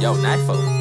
Yo, knife.